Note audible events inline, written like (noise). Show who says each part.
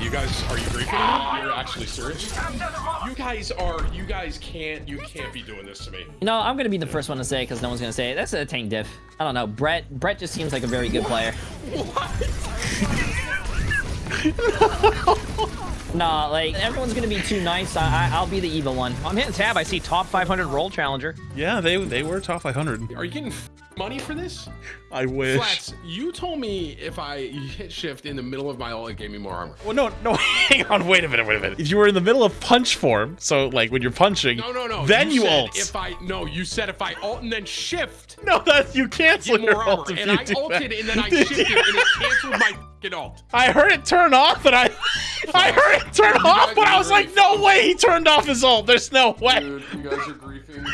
Speaker 1: you guys, are you griefing? You're actually serious? You guys are, you guys can't, you can't be doing this to me.
Speaker 2: You know, I'm gonna be the first one to say because no one's gonna say it. That's a tank diff. I don't know. Brett. Brett just seems like a very good player. What? nah, like everyone's gonna be too nice. I, I, I'll be the evil one.
Speaker 3: I'm hitting tab. I see top 500 role challenger.
Speaker 4: Yeah, they they were top 500.
Speaker 1: Are you getting money for this?
Speaker 4: I wish.
Speaker 1: Flats, you told me if I hit shift in the middle of my ult, it gave me more armor.
Speaker 4: Well, no, no, (laughs) hang on, wait a minute, wait a minute. If you were in the middle of punch form, so like when you're punching,
Speaker 1: No, no, no.
Speaker 4: then you,
Speaker 1: said
Speaker 4: ult.
Speaker 1: If I no, you said if I ult and then shift,
Speaker 4: No, that you cancel
Speaker 1: get
Speaker 4: your
Speaker 1: more armor.
Speaker 4: ult if
Speaker 1: And
Speaker 4: you
Speaker 1: I
Speaker 4: do
Speaker 1: ulted
Speaker 4: that.
Speaker 1: and then I (laughs) shifted and it canceled my fucking ult.
Speaker 4: I heard it turn off, and I, (laughs) I heard it turn off, but I was like, no way, he turned off his ult. There's no way.
Speaker 1: Dude, you guys are griefing.